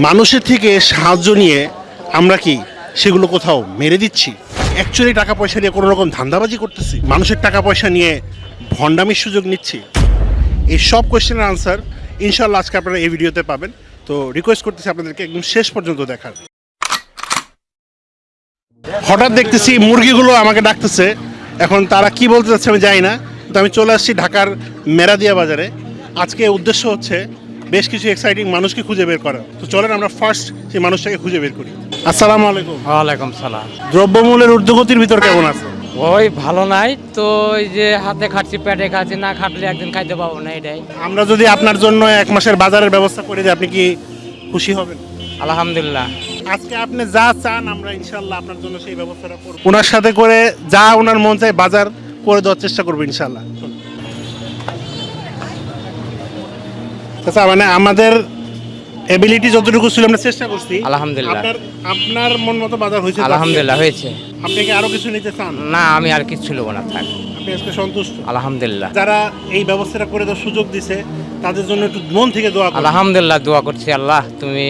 মানুষের থেকে সাহায্য নিয়ে আমরা কি সেগুলো কোথাও মেরে দিচ্ছি? অ্যাকচুয়ালি টাকা পয়সা নিয়ে কোনো রকম ধান্দাবাজি করতেছি। মানুষের টাকা পয়সা নিয়ে ভণ্ডামির সুযোগ নিচ্ছি। এই সব কোয়েশ্চেনের আনসার ইনশাল্লাহ আজকে আপনারা এই ভিডিওতে পাবেন। তো রিকোয়েস্ট করতেছি আপনাদেরকে একদম শেষ পর্যন্ত দেখার। হঠাৎ দেখতেছি মুরগিগুলো আমাকে ডাকতেছে। এখন তারা কি বলতে চাচ্ছে আমি জানি না। তো আমি চলে আসছি ঢাকার মেরাদিয়া বাজারে। আজকে উদ্দেশ্য হচ্ছে বেশ কিছু এক্সাইটিং মানুষকে খুঁজে বের করা। তো চলেন আমরা ফার্স্ট সেই মানুষটাকে খুঁজে বের করি। আসসালামু আলাইকুম। ওয়ালাইকুম সালাম। দ্রব্যমূল্যের ঊর্ধ্বগতির ভিতর কেমন আছে? ওই ভালো নাই তো এই যে হাতে খাচ্ছি পেটে খাচ্ছি না খাটলে একদিন খাইতে পাবো না এটাই। আমরা যদি আপনার জন্য এক মাসের বাজারের ব্যবস্থা করে দিই আপনি কি খুশি হবেন? আলহামদুলিল্লাহ। আজকে আপনি যা চান আমরা ইনশাল্লাহ আপনার জন্য সেই ব্যবস্থাটা করব। ওনার সাথে করে যা ওনার মন চায় বাজার করে দেওয়ার চেষ্টা করব ইনশাল্লাহ আচ্ছা মানে আমাদের এবিলিটি যতটুকু ছিল আমরা চেষ্টা করছি। আলহামদুলিল্লাহ। আপনার আপনার মন মতো বাজার হয়েছে আলহামদুলিল্লাহ হয়েছে। আপনি কি আরও কিছু নিতে চান? না আমি আর কিছু নেব না থাক। আপনি আজকে সন্তুষ্ট? আলহামদুলিল্লাহ। যারা এই ব্যবস্থাটা করে দেওয়ার সুযোগ দিছে তাদের জন্য একটু মন থেকে দোয়া করুন। আলহামদুলিল্লাহ দোয়া করছি আল্লাহ তুমি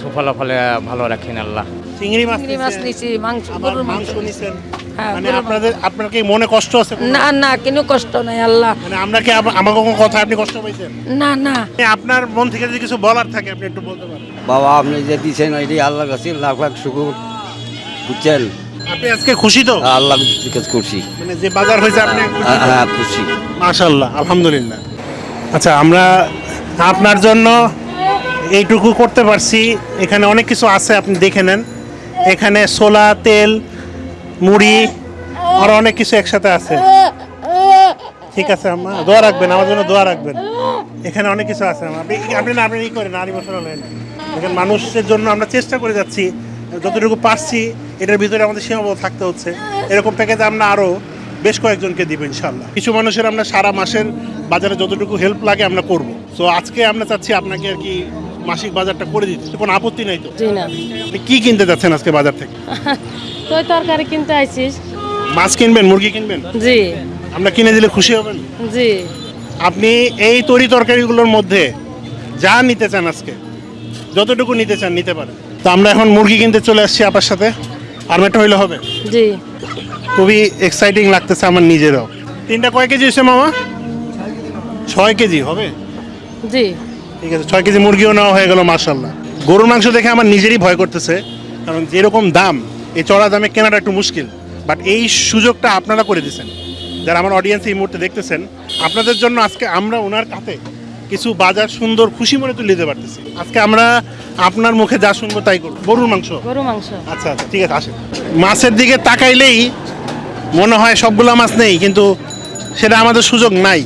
সুফল ফলে ভালো রাখেন আল্লাহ। চিংড়ি মাছ নিছি মাংস গরুর মাংস নিছেন। মানে আপনাদের আপনার কি মনে কষ্ট আছে না না কোনো কষ্ট নাই আল্লাহ। মানে আমরা কি আমার কোনো কথা আপনি কষ্ট পাইছেন? না না। আপনার মন থেকে যদি কিছু বলার থাকে আপনি একটু বলতে পারেন। বাবা আপনি যে দিচ্ছেন এটি আল্লাহর কাছে লাখ লাখ শুকুর। বুঝছেন? আপনি আজকে খুশি তো? আল্লাহ কাছে খুশি মানে যে বাজার হয়েছে আপনি খুশি হ্যাঁ? হ্যাঁ খুশি। আলহামদুলিল্লাহ। আচ্ছা আমরা আপনার জন্য এইটুকু করতে পারছি। এখানে অনেক কিছু আছে আপনি দেখে নেন। এখানে সোলা তেল মুড়ি, আর অনেক কিছু একসাথে আছে। ঠিক আছে, আম্মা। দোয়া রাখবেন, আমার জন্য দোয়া রাখবেন। এখানে অনেক কিছু আছে আপনি না, আপনি করেন ইমোশনাল হয়ে নেন। এখানে মানুষের জন্য আমরা চেষ্টা করে যাচ্ছি, যতটুকু পারছি, এটার ভিতরে আমাদের সীমাবদ্ধ থাকতে হচ্ছে। এরকম প্যাকেজ আমরা আরও বেশ কয়েকজনকে দিব ইনশাল্লাহ কিছু মানুষের আমরা সারা মাসের বাজারে যতটুকু হেল্প লাগে আমরা করব। তো আজকে আমরা চাচ্ছি আপনাকে আর কি মাসিক বাজারটা করে দিতে। কোনো আপত্তি নাই তো? না। আপনি কি কিনতে যাচ্ছেন আজকে বাজার থেকে? তুই তরকারি কিনতে আইছিস। মাছ কিনবেন মুরগি কিনবেন? জি। আমরা কিনে দিলে খুশি হবেন? জি। আপনি এই তরি তরকারিগুলোর মধ্যে যা নিতে চান আজকে যতটুকু নিতে চান নিতে পারেন। তো আমরা এখন মুরগি কিনতে চলে আসছি আপনার সাথে। আর একটা হইলে হবে। জি। খুবই এক্সাইটিং লাগতেছে আমার নিজেরও। তিনটা কয় কেজি হয়েছে মামা? ছয় কেজি হবে? জি। ঠিক আছে ছয় কেজি মুরগিও নেওয়া হয়ে গেল মার্শাল্লাহ গরুর মাংস দেখে আমার নিজেরই ভয় করতেছে কারণ যেরকম দাম এই চড়া দামে কেনাটা একটু মুশকিল। বাট এই সুযোগটা আপনারা করে দিয়েছেন। যারা আমার অডিয়েন্স এই মুহূর্তে দেখতেছেন আপনাদের জন্য আজকে আমরা ওনার কাছে কিছু বাজার সুন্দর খুশি মনে তুলে দিতে পারতেছি। আজকে আমরা আপনার মুখে যা শুনব তাই করব। গরুর মাংস? গরু মাংস। আচ্ছা আচ্ছা ঠিক আছে আসেন। মাছের দিকে তাকাইলেই মনে হয় সবগুলো মাছ নেই কিন্তু সেটা আমাদের সুযোগ নাই।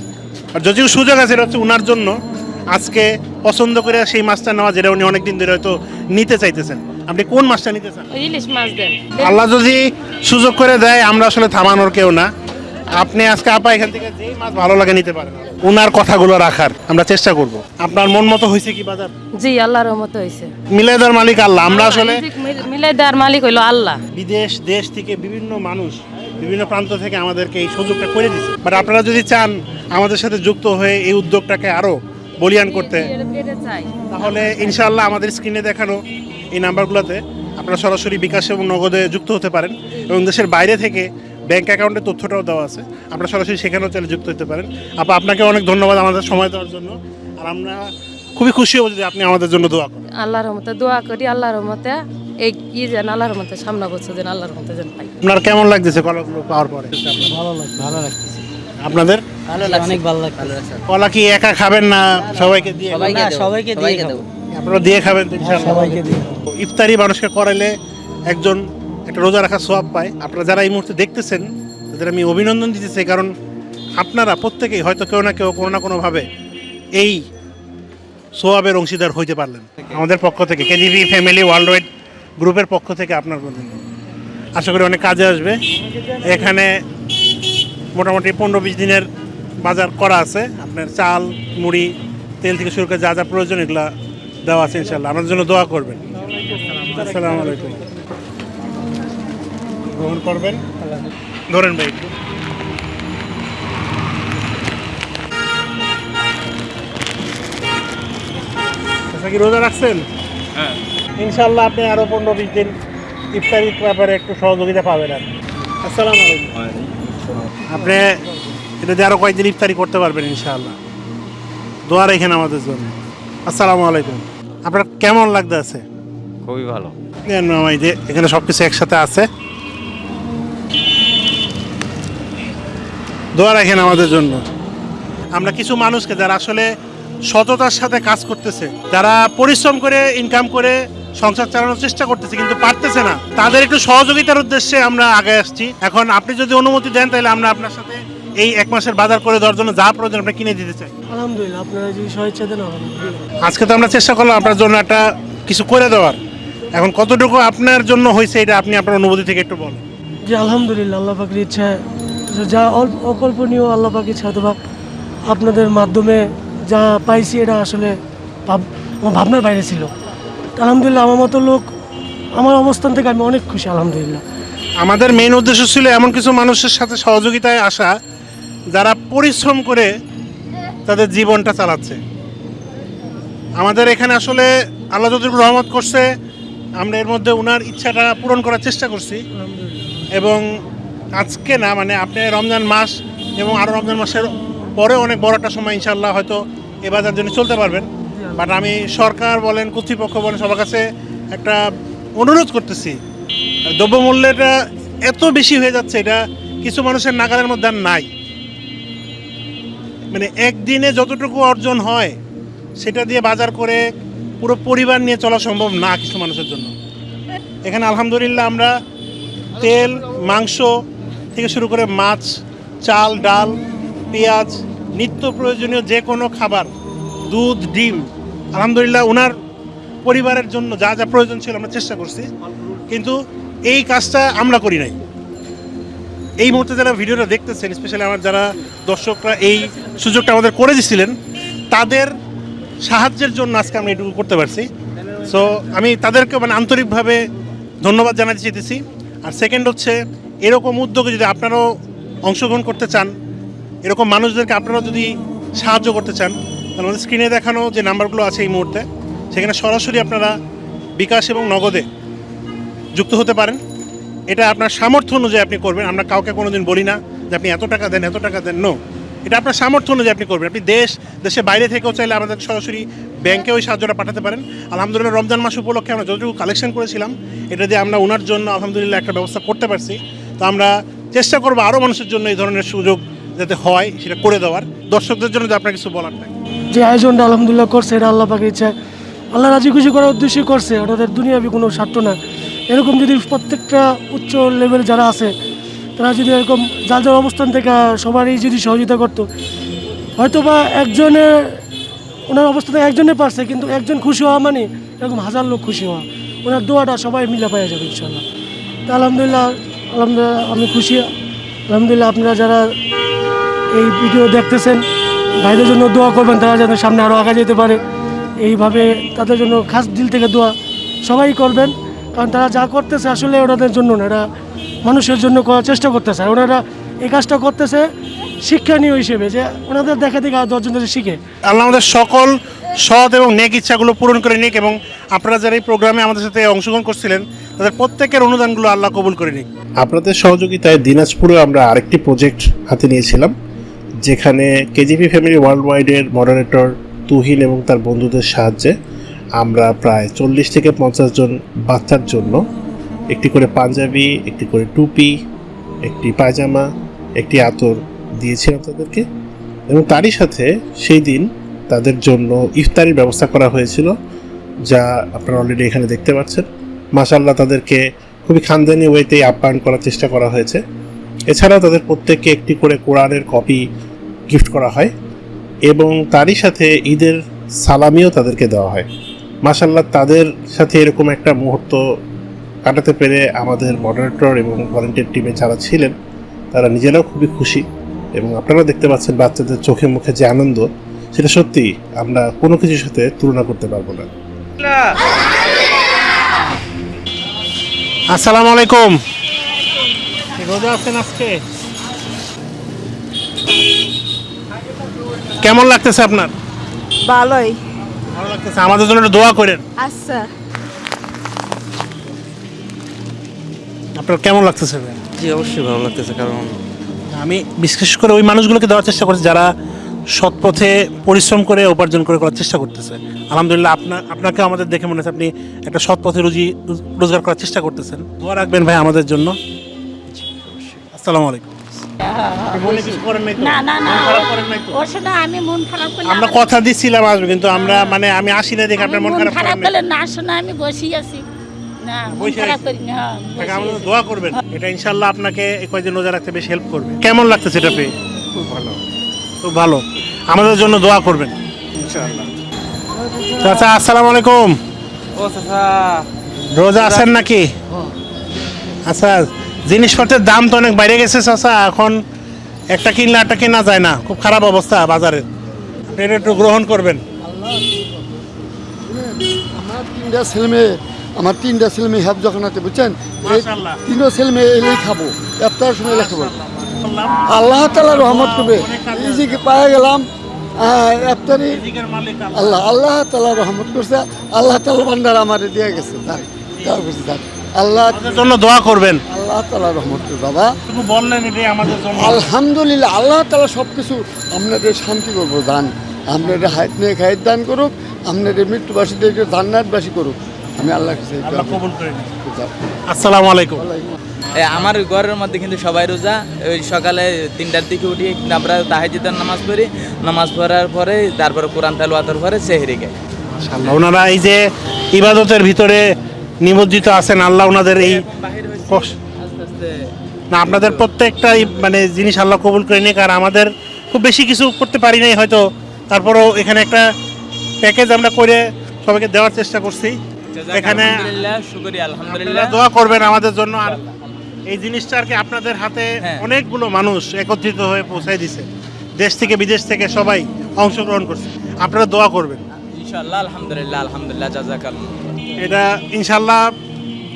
আর যদিও সুযোগ আছে এটা হচ্ছে ওনার জন্য আজকে পছন্দ করে সেই মাছটা নেওয়া যেটা উনি অনেকদিন ধরে হয়তো নিতে চাইতেছেন। আপনি কোন মাছটা নিতে চান? ইলিশ মাছ দেন। আল্লাহ যদি সুযোগ করে দেয় আমরা আসলে থামানোর কেউ না। আপনি আজকে আপা এখান থেকে যেই মাছ ভালো লাগে নিতে পারেন। ওনার কথাগুলো রাখার আমরা চেষ্টা করব। আপনার মন মতো হয়েছে কি বাজার? জি আল্লাহর রহমত হয়েছে। মিলাইদার মালিক আল্লাহ আমরা আসলে মিলাই দেওয়ার মালিক হইল আল্লাহ। বিদেশ দেশ থেকে বিভিন্ন মানুষ বিভিন্ন প্রান্ত থেকে আমাদেরকে এই সুযোগটা করে দিচ্ছে বাট আপনারা যদি চান আমাদের সাথে যুক্ত হয়ে এই উদ্যোগটাকে আরও বলিয়ান করতে। চাই। তাহলে ইনশাআল্লাহ আমাদের স্ক্রিনে দেখানো এই নাম্বারগুলোতে আপনারা সরাসরি বিকাশ এবং নগদে যুক্ত হতে পারেন এবং দেশের বাইরে থেকে ব্যাংক অ্যাকাউন্টের তথ্যটাও দেওয়া আছে। আপনারা সরাসরি সেখানেও চাইলে যুক্ত হতে পারেন। আপা আপনাকে অনেক ধন্যবাদ আমাদের সময় দেওয়ার জন্য। আর আমরা খুবই খুশি হব যদি আপনি আমাদের জন্য দোয়া করেন। আল্লাহর রহমতে দোয়া করি আল্লাহর রহমতে এই কি যেন আল্লাহর রহমতে সামনে বছর যেন আল্লাহর রহমতে যেন পাই। আপনার কেমন লাগতেছে কলাগুলো পাওয়ার পরে? ভালো লাগছে ভালো লাগতেছে। আপনাদের? ভালো লাগছে। অনেক ভালো লাগছে। কলা কি একা খাবেন না সবাইকে দিয়ে না সবাইকে দিয়ে খাব। আপনারা দিয়ে খাবেন ইনশাআল্লাহ। সবাইকে দিয়ে। ইফতারি মানুষকে করাইলে একজন একটা রোজা রাখার সোয়াব পায়। আপনারা যারা এই মুহূর্তে দেখতেছেন তাদের আমি অভিনন্দন দিতেছি কারণ আপনারা প্রত্যেকেই হয়তো কেউ না কেউ কোনো না কোনোভাবে এই সোয়াবের অংশীদার হইতে পারলেন। আমাদের পক্ষ থেকে কেজিবি ফ্যামিলি ওয়ার্ল্ড ওয়াইড গ্রুপের পক্ষ থেকে আপনার আশা করি অনেক কাজে আসবে। এখানে মোটামুটি পনেরো বিশ দিনের বাজার করা আছে। আপনার চাল মুড়ি তেল থেকে শুরু করে যা যা প্রয়োজন এগুলো দেওয়া আছে ইনশাল্লাহ আমাদের জন্য দোয়া করবেন। আসসালামু আলাইকুম। গ্রহণ করবেন? ধরেন ভাই। আচ্ছা কি রোজা রাখছেন? ইনশাল্লাহ আপনি আরও পনেরো বিশ দিন ইফতারির ব্যাপারে একটু সহযোগিতা পাবেন আর আসসালামু আলাইকুম। আপনি এটা আরও কয়েকদিন ইফতারি করতে পারবেন ইনশাআল্লাহ। দোয়া রেখেন আমাদের জন্য। আসসালামু আলাইকুম। আপনার কেমন লাগতে আছে? খুবই ভালো। দেন এই যে এখানে সব কিছু একসাথে আছে। দোয়া রাখেন আমাদের জন্য। আমরা কিছু মানুষকে যারা আসলে সততার সাথে কাজ করতেছে যারা পরিশ্রম করে ইনকাম করে সংসার চালানোর চেষ্টা করতেছে কিন্তু পারতেছে না তাদের একটু সহযোগিতার উদ্দেশ্যে আমরা আগে আসছি। এখন আপনি যদি অনুমতি দেন তাহলে আমরা আপনার সাথে এই এক মাসের বাজার করে দেওয়ার জন্য যা প্রয়োজন আমরা কিনে দিতে চাই আলহামদুলিল্লাহ আপনারা যদি স্বেচ্ছা দেন আজকে তো আমরা চেষ্টা করলাম আপনার জন্য একটা কিছু করে দেওয়ার। এখন কতটুকু আপনার জন্য হয়েছে এটা আপনি আপনার অনুভূতি থেকে একটু বলেন। যে আলহামদুলিল্লাহ আল্লাহ পাকের ইচ্ছায় যা অকল্পনীয় আল্লাহ পাকের ইচ্ছা অথবা আপনাদের মাধ্যমে যা পাইছি এটা আসলে ভাব- আমার ভাবনার বাইরে ছিল। আলহামদুলিল্লাহ আমার মতো লোক আমার অবস্থান থেকে আমি অনেক খুশি আলহামদুলিল্লাহ। আমাদের মেইন উদ্দেশ্য ছিল এমন কিছু মানুষের সাথে সহযোগিতায় আসা যারা পরিশ্রম করে তাদের জীবনটা চালাচ্ছে। আমাদের এখানে আসলে আল্লাহ যতটুকু রহমত করছে আমরা এর মধ্যে ওনার ইচ্ছাটা পূরণ করার চেষ্টা করছি। এবং আজকে না মানে আপনি রমজান মাস এবং আরও রমজান মাসের পরে অনেক বড় একটা সময় ইনশাল্লাহ হয়তো এ বাজার জন্য চলতে পারবেন। বাট আমি সরকার বলেন কর্তৃপক্ষ বলেন সবার কাছে একটা অনুরোধ করতেছি। দ্রব্যমূল্যটা এত বেশি হয়ে যাচ্ছে এটা কিছু মানুষের নাগালের মধ্যে আর নাই। মানে একদিনে যতটুকু অর্জন হয়, সেটা দিয়ে বাজার করে পুরো পরিবার নিয়ে চলা সম্ভব না কিছু মানুষের জন্য। এখানে আলহামদুলিল্লাহ আমরা তেল, মাংস থেকে শুরু করে মাছ, চাল, ডাল, পেঁয়াজ, নিত্য প্রয়োজনীয় যে কোনো খাবার, দুধ, ডিম, আলহামদুলিল্লাহ ওনার পরিবারের জন্য যা যা প্রয়োজন ছিল আমরা চেষ্টা করছি। কিন্তু এই কাজটা আমরা করি নাই। এই মুহূর্তে যারা ভিডিওটা দেখতেছেন স্পেশালি আমার যারা দর্শকরা এই সুযোগটা আমাদের করে দিছিলেন তাদের সাহায্যের জন্য আজকে আমরা এটুকু করতে পারছি। সো আমি তাদেরকে মানে আন্তরিকভাবে ধন্যবাদ জানাতে চাইতেছি। আর সেকেন্ড হচ্ছে, এরকম উদ্যোগে যদি আপনারাও অংশগ্রহণ করতে চান, এরকম মানুষদেরকে আপনারাও যদি সাহায্য করতে চান, তাহলে আমাদের স্ক্রিনে দেখানো যে নাম্বারগুলো আছে এই মুহূর্তে, সেখানে সরাসরি আপনারা বিকাশ এবং নগদে যুক্ত হতে পারেন। এটা আপনার সামর্থ্য অনুযায়ী আপনি করবেন। আমরা কাউকে কোনোদিন বলি না যে আপনি এত টাকা দেন, এত টাকা দেন। নো এটা আপনার সামর্থ্য অনুযায়ী আপনি করবেন। আপনি দেশ, দেশের বাইরে থেকেও চাইলে আমাদের সরাসরি ব্যাংকে ওই সাহায্যটা পাঠাতে পারেন। আলহামদুলিল্লাহ, রমজান মাস উপলক্ষে আমরা যতটুকু কালেকশন করেছিলাম, এটা দিয়ে আমরা ওনার জন্য আলহামদুলিল্লাহ একটা ব্যবস্থা করতে পারছি। তো আমরা চেষ্টা করব আরও মানুষের জন্য এই ধরনের সুযোগ যাতে হয়, সেটা করে দেওয়ার। দর্শকদের জন্য যে আপনার কিছু বলার থাকে। যে আয়োজনটা আলহামদুলিল্লাহ করছে, এটা আল্লাহ পাকের ইচ্ছা। আল্লাহ রাজি খুশি করার উদ্দেশ্যই করছে। ওনাদের দুনিয়াবি কোনো স্বার্থ না এরকম যদি প্রত্যেকটা উচ্চ লেভেল যারা আছে, তারা যদি এরকম যার যার অবস্থান থেকে সবারই যদি সহযোগিতা করতো হয়তো বা একজনের ওনার অবস্থা থেকে একজনে পারছে, কিন্তু একজন খুশি হওয়া মানে এরকম হাজার লোক খুশি হওয়া। ওনার দোয়াটা সবাই মিলে পাওয়া যাবে ইনশাল্লাহ তা আলহামদুলিল্লাহ আলহামদুলিল্লাহ আমি খুশি। আলহামদুলিল্লাহ আপনারা যারা এই ভিডিও দেখতেছেন, ভাইদের জন্য দোয়া করবেন, তারা যেন সামনে আরও আগে যেতে পারে। এইভাবে তাদের জন্য খাস দিল থেকে দোয়া সবাই করবেন। কারণ তারা যা করতেছে আসলে ওনাদের জন্য না এরা মানুষের জন্য করার চেষ্টা করতেছে। আর ওনারা এই কাজটা করতেছে শিক্ষণীয় হিসেবে যে ওনাদের দেখা দেখে আর দশজন শিখে। আল্লাহ আমাদের সকল সৎ এবং নেক ইচ্ছাগুলো পূরণ করে নিক এবং আপনারা যারা এই প্রোগ্রামে আমাদের সাথে অংশগ্রহণ করছিলেন তাদের প্রত্যেকের অনুদানগুলো আল্লাহ কবুল করে নিক। আপনাদের সহযোগিতায় দিনাজপুরে আমরা আরেকটি প্রজেক্ট হাতে নিয়েছিলাম যেখানে কেজিপি ফ্যামিলি ওয়ার্ল্ড ওয়াইডের মডারেটর তুহিন এবং তার বন্ধুদের সাহায্যে আমরা প্রায় চল্লিশ থেকে পঞ্চাশ জন বাচ্চার জন্য একটি করে পাঞ্জাবি, একটি করে টুপি, একটি পায়জামা, একটি আতর দিয়েছিলাম তাদেরকে এবং তারই সাথে সেই দিন তাদের জন্য ইফতারির ব্যবস্থা করা হয়েছিল, যা আপনারা অলরেডি এখানে দেখতে পাচ্ছেন। মাসাল্লাহ তাদেরকে খুবই খানদানি ওয়েতেই আপ্যায়ন করার চেষ্টা করা হয়েছে। এছাড়াও তাদের প্রত্যেককে একটি করে কোরআনের কপি গিফট করা হয় এবং তারই সাথে ঈদের সালামিও তাদেরকে দেওয়া হয়। মাসাল্লাহ তাদের সাথে এরকম একটা মুহূর্ত কাটাতে পেরে আমাদের মডারেটর এবং ভলেন্টিয়ার টিমে যারা ছিলেন তারা নিজেরাও খুবই খুশি। এবং আপনারা দেখতে পাচ্ছেন বাচ্চাদের চোখে মুখে যে আনন্দ সেটা সত্যি আমরা কোনো কিছুর সাথে তুলনা করতে পারব না। আসসালামু আলাইকুম। রোজা আছেন আজকে? কেমন লাগতেছে আপনার? ভালোই। ভালো লাগতেছে। আমাদের জন্য একটু দোয়া করেন। আচ্ছা। আপনার কেমন লাগতেছে জি অবশ্যই ভালো লাগতেছে কারণ আমি বিশেষ করে ওই মানুষগুলোকে দেওয়ার চেষ্টা করছি যারা সৎ পথে পরিশ্রম করে উপার্জন করে করার চেষ্টা করতেছে। আলহামদুলিল্লাহ আপনার আপনাকে আমাদের দেখে মনে হচ্ছে আপনি একটা সৎ পথে রুজি রোজগার করার চেষ্টা করতেছেন। দোয়া রাখবেন ভাই আমাদের জন্য। আসসালামু আলাইকুম। মনে কিছু করেন নাই তো? না না না মন খারাপ করেন নাই তো? ওর সাথে আমি মন খারাপ করলে আমরা কথা দিচ্ছিলাম আসবে কিন্তু আমরা মানে আমি আসি না দেখে আপনার মন মন খারাপ খারাপ করলে না শোনা আমি বসেই আছি। না মন খারাপ করি না হ্যাঁ, তাকে বসেই আমাদের আছি। দোয়া করবেন। এটা ইনশাল্লাহ আপনাকে এই কয়েকদিন রোজা রাখতে বেশ হেল্প করবে। কেমন লাগতেছে এটা পেয়ে? খুব ভালো। খুব ভালো। আমাদের জন্য দোয়া করবেন। ইনশাআল্লাহ। চাচা আসসালামু আলাইকুম। ও চাচা। রোজা আছেন নাকি? আচ্ছা। জিনিসপত্রের দাম তো অনেক বাইরে গেছে চাচা। এখন একটা কিনলে একটা কেনা যায় না। খুব খারাপ অবস্থা বাজারের এটা একটু গ্রহণ করবেন। আমার তিনটা ছেলে আমার তিনটা ছেলে মেয়ে হেফ যখন আছে বুঝছেন। তিনটা ছেলে মেয়ে এলেই খাব। একটা সময় লেখাবো আল্লাহ তালা রহমত করবে। এই যে কি পায়ে গেলাম এফতারি আল্লাহ। আল্লাহ তালা রহমত করছে। আল্লাহ তালা ভান্ডার আমার দিয়ে গেছে। তাই আল্লাহ জন্য দোয়া করবেন। আল্লাহ তালা রহমত বাবা। বললেন এটাই আমাদের জন্য। আলহামদুলিল্লাহ আল্লাহ তালা সব কিছু আপনাদের শান্তি করব দান। আপনাদের হাত নিয়ে খায়ের দান করুক আপনাদের মৃত্যুবাসীদেরকে জান্নাতবাসী করুক। আমি আল্লাহ কাছে। আসসালামু আলাইকুম। এ, আমার ঘরের মধ্যে কিন্তু সবাই রোজা। ওই সকালে তিনটার দিকে উঠি আমরা তাহাজিদের নামাজ পড়ি। নামাজ পড়ার পরে তারপরে কোরআন তালুয়াতের পরে সেহরি গাই ওনারা এই যে ইবাদতের ভিতরে নিমজ্জিত আছেন আল্লাহ ওনাদের এই না আপনাদের প্রত্যেকটাই মানে জিনিস আল্লাহ কবুল করে নিক আর আমাদের খুব বেশি কিছু করতে পারি নাই হয়তো। তারপরেও এখানে একটা প্যাকেজ আমরা করে সবাইকে দেওয়ার চেষ্টা করছি। এখানে দোয়া করবেন আমাদের জন্য আর এই জিনিসটা আর কি আপনাদের হাতে হ্যাঁ। অনেকগুলো মানুষ একত্রিত হয়ে পৌঁছায় দিছে। দেশ থেকে বিদেশ থেকে সবাই অংশগ্রহণ করছে। আপনারা দোয়া করবেন। ইনশাআল্লাহ আলহামদুলিল্লাহ আলহামদুলিল্লাহ জাজাকাল এটা ইনশাল্লাহ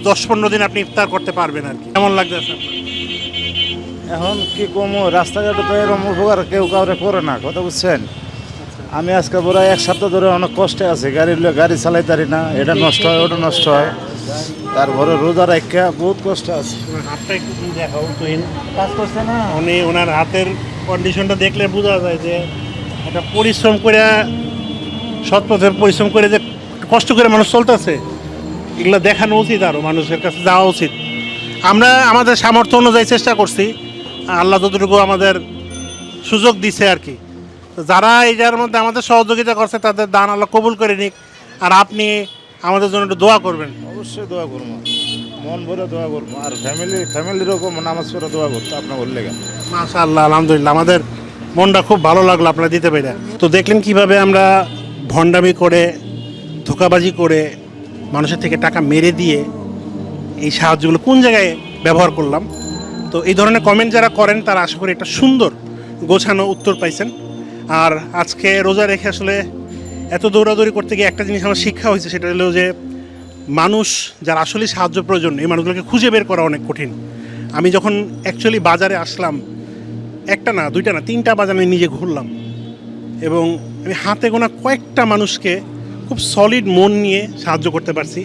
দশ পনেরো দিন আপনি ইফতার করতে পারবেন আর কি। কেমন লাগতেছে এখন কি কমো রাস্তাঘাটে তো এরকম উপকার কেউ কাউরে করে না কথা বুঝছেন? আমি আজকে বড় এক সপ্তাহ ধরে অনেক কষ্টে আছি গাড়ি লইয়া গাড়ি চালাই পারি না এটা নষ্ট হয় ওটা নষ্ট হয়। তারপরে রোজা রাখা বহুত কষ্ট আছে। হাতটা একটু দেখাও তুহিন। কাজ করছে না? উনি ওনার হাতের কন্ডিশনটা দেখলে বোঝা যায় যে একটা পরিশ্রম করে সৎ পথে পরিশ্রম করে যে কষ্ট করে মানুষ চলতেছে এগুলো দেখানো উচিত আরও মানুষের কাছে যাওয়া উচিত। আমরা আমাদের সামর্থ্য অনুযায়ী চেষ্টা করছি আল্লাহ যতটুকু আমাদের সুযোগ দিছে আর কি। তো যারা এইটার মধ্যে আমাদের সহযোগিতা করছে তাদের দান আল্লাহ কবুল করে নিক আর আপনি আমাদের জন্য একটু দোয়া করবেন। অবশ্যই দোয়া করব। মন ভরে দোয়া করব। আর ফ্যামিলি ফ্যামিলির ওপর নামাজ পড়ে দোয়া করতো আপনার বললে মাশা আল্লাহ আলহামদুলিল্লাহ আমাদের মনটা খুব ভালো লাগল আপনারা দিতে পেরে। তো দেখলেন কীভাবে আমরা ভণ্ডামি করে ধোকাবাজি করে মানুষের থেকে টাকা মেরে দিয়ে এই সাহায্যগুলো কোন জায়গায় ব্যবহার করলাম? তো এই ধরনের কমেন্ট যারা করেন, তারা আশা করি একটা সুন্দর গোছানো উত্তর পাইছেন। আর আজকে রোজা রেখে আসলে এত দৌড়াদৌড়ি করতে গিয়ে একটা জিনিস আমার শিক্ষা হয়েছে, সেটা হলো যে মানুষ যার আসলে সাহায্য প্রয়োজন, এই মানুষগুলোকে খুঁজে বের করা অনেক কঠিন। আমি যখন অ্যাকচুয়ালি বাজারে আসলাম, একটা না, দুইটা না, তিনটা বাজার আমি নিজে ঘুরলাম। এবং আমি হাতে গোনা কয়েকটা মানুষকে খুব সলিড মন নিয়ে সাহায্য করতে পারছি।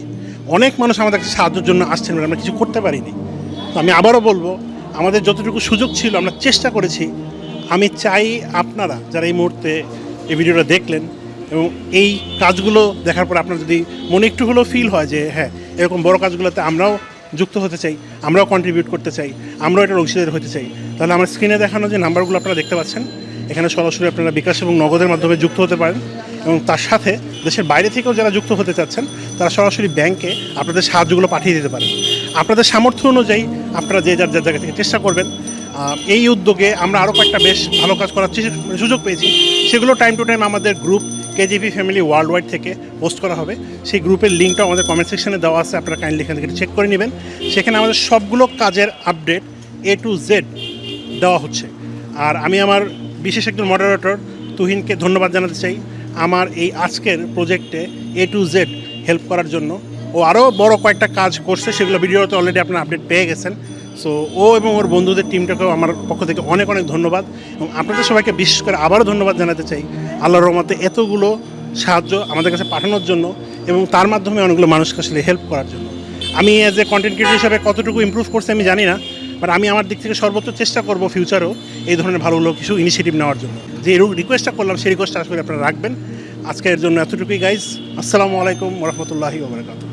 অনেক মানুষ আমাদের কাছে সাহায্যের জন্য আসছেন আমরা কিছু করতে পারিনি। তো আমি আবারও বলব, আমাদের যতটুকু সুযোগ ছিল, আমরা চেষ্টা করেছি। আমি চাই আপনারা যারা এই মুহূর্তে এই ভিডিওটা দেখলেন এবং এই কাজগুলো দেখার পর আপনার যদি মনে একটু হলেও ফিল হয় যে হ্যাঁ এরকম বড় কাজগুলোতে আমরাও যুক্ত হতে চাই, আমরাও কন্ট্রিবিউট করতে চাই, আমরাও এটা অংশীদার হতে চাই, তাহলে আমার স্ক্রিনে দেখানো যে নাম্বারগুলো আপনারা দেখতে পাচ্ছেন, এখানে সরাসরি আপনারা বিকাশ এবং নগদের মাধ্যমে যুক্ত হতে পারেন। এবং তার সাথে দেশের বাইরে থেকেও যারা যুক্ত হতে চাচ্ছেন, তারা সরাসরি ব্যাংকে আপনাদের সাহায্যগুলো পাঠিয়ে দিতে পারেন। আপনাদের সামর্থ্য অনুযায়ী আপনারা যে যার যার জায়গা থেকে চেষ্টা করবেন এই উদ্যোগে আমরা আরও কয়েকটা বেশ ভালো কাজ করার মানে সুযোগ পেয়েছি। সেগুলো টাইম টু টাইম আমাদের group KGP family world wide থেকে পোস্ট করা হবে। সেই গ্রুপের লিঙ্কটা আমাদের কমেন্ট সেকশনে দেওয়া আছে, আপনারা কাইন্ডলি এখান থেকে চেক করে নেবেন। সেখানে আমাদের সবগুলো কাজের আপডেট এ টু জেড দেওয়া হচ্ছে। আর আমি আমার বিশেষ একজন মডারেটর তুহিনকে ধন্যবাদ জানাতে চাই। আমার এই আজকের প্রজেক্টে এ টু জেড হেল্প করার জন্য। ও আরও বড় কয়েকটা কাজ করছে, সেগুলো ভিডিওতে অলরেডি আপনারা আপডেট পেয়ে গেছেন। সো ও এবং ওর বন্ধুদের টিমটাকেও আমার পক্ষ থেকে অনেক অনেক ধন্যবাদ। এবং আপনাদের সবাইকে বিশেষ করে আবারও ধন্যবাদ জানাতে চাই আল্লাহর রহমতে এতগুলো সাহায্য আমাদের কাছে পাঠানোর জন্য এবং তার মাধ্যমে অনেকগুলো মানুষকে আসলে হেল্প করার জন্য। আমি অ্যাজ এ কন্টেন্ট ক্রিয়েটর হিসাবে কতটুকু ইমপ্রুভ করছে আমি জানি না। বাট আমি আমার দিক থেকে সর্বোচ্চ চেষ্টা করব ফিউচারও এই ধরনের ভালো ভালো কিছু ইনিশিয়েটিভ নেওয়ার জন্য। যে রিকোয়েস্টটা করলাম, সেই রিকোয়েস্টটা আসলে আপনারা রাখবেন। আজকের জন্য এতটুকুই গাইজ আসসালামু আলাইকুম রহমতুল্লাহি ওবরাকাতুহ